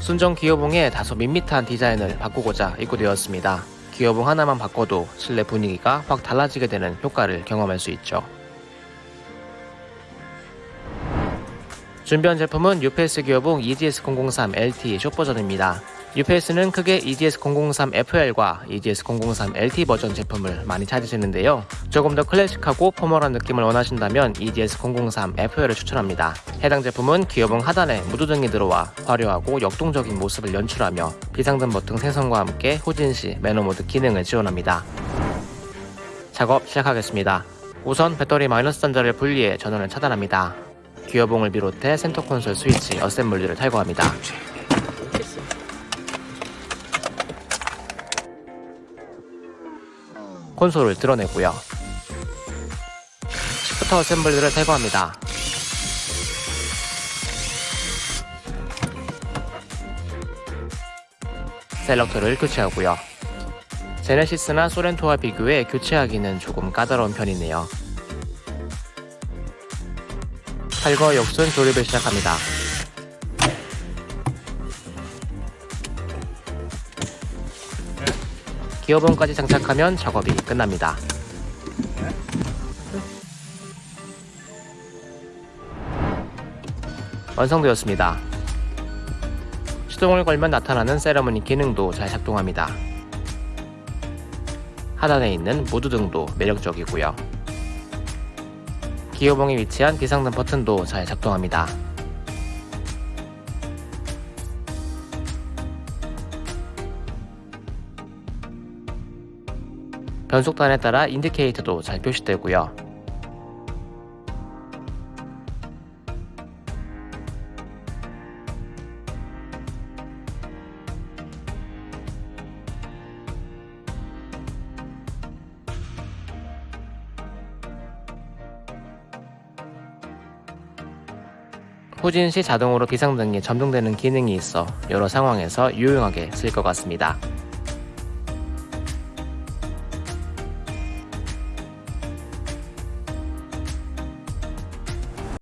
순정 기어봉에 다소 밋밋한 디자인을 바꾸고자 입고되었습니다. 기어봉 하나만 바꿔도 실내 분위기가 확 달라지게 되는 효과를 경험할 수 있죠. 준비한 제품은 UPS 기어봉 EGS003 LT 숏 버전입니다. UPS는 크게 EGS003 FL과 EGS003 LT 버전 제품을 많이 찾으시는데요. 조금 더 클래식하고 포멀한 느낌을 원하신다면 EGS003 FL을 추천합니다. 해당 제품은 기어봉 하단에 무드등이 들어와 화려하고 역동적인 모습을 연출하며 비상등 버튼 생성과 함께 후진시 매너모드 기능을 지원합니다. 작업 시작하겠습니다. 우선 배터리 마이너스 단자를 분리해 전원을 차단합니다. 기어봉을 비롯해 센터 콘솔 스위치 어셈블리를 탈거합니다. 콘솔을 드러내고요. 시프터 어셈블리를 탈거합니다. 셀렉터를 교체하고요. 제네시스나 소렌토와 비교해 교체하기는 조금 까다로운 편이네요. 탈거 역순 조립을 시작합니다. 기어봉까지 장착하면 작업이 끝납니다. 완성되었습니다. 시동을 걸면 나타나는 세러머니 기능도 잘 작동합니다. 하단에 있는 무드등도 매력적이고요. 기어봉에 위치한 비상등 버튼도 잘 작동합니다. 변속단에 따라 인디케이터도 잘 표시되고요. 후진 시 자동으로 비상등이 점등되는 기능이 있어 여러 상황에서 유용하게 쓸 것 같습니다.